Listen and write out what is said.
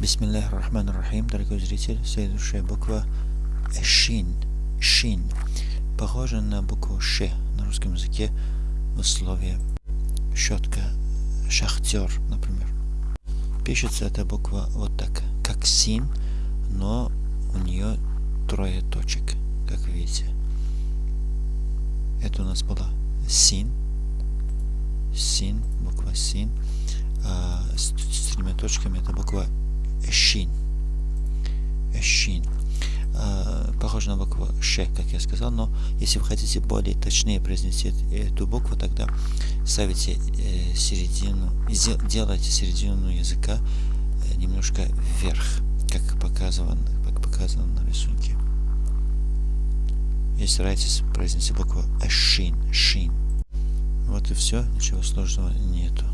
Бисмиллах рахман рахим, дорогой зритель, следующая буква Шин. Шин. Похожа на букву Ш на русском языке в слове щетка, шахтер, например. Пишется эта буква вот так, как син, но у нее трое точек, как видите. Это у нас была син, син, буква син, а с, с тремя точками это буква Шин. Шин. А, похоже на букву Ш, как я сказал, но если вы хотите более точнее произнести эту букву, тогда ставите э, середину, делайте середину языка э, немножко вверх, как показано, как показано на рисунке. И старайтесь произнести букву Шин, Шин. Вот и все, ничего сложного нету.